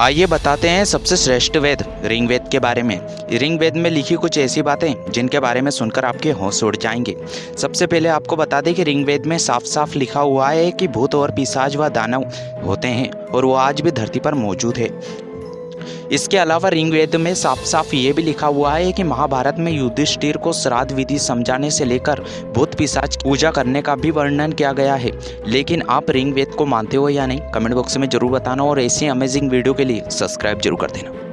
आइए बताते हैं सबसे श्रेष्ठ वेद रिंग वेद के बारे में। रिंग वेद में लिखी कुछ ऐसी बातें, जिनके बारे में सुनकर आपके होश उड़ जाएँगे। सबसे पहले आपको बता दें कि रिंग वेद में साफ़ साफ़ लिखा हुआ है कि भूत और पिसाज व दानव होते हैं, और वो आज भी धरती पर मौजूद है। इसके अलावा ऋग्वेद में साफ़ साफ़ ये भी लिखा हुआ है कि महाभारत में युधिष्ठिर को श्राद्ध विधि समझाने से लेकर भूत पिशाच पूजा करने का भी वर्णन किया गया है। लेकिन आप ऋग्वेद को मानते हो या नहीं, कमेंट बॉक्स में ज़रूर बताना और ऐसी अमेजिंग वीडियो के लिए सब्सक्राइब ज़रूर कर देना।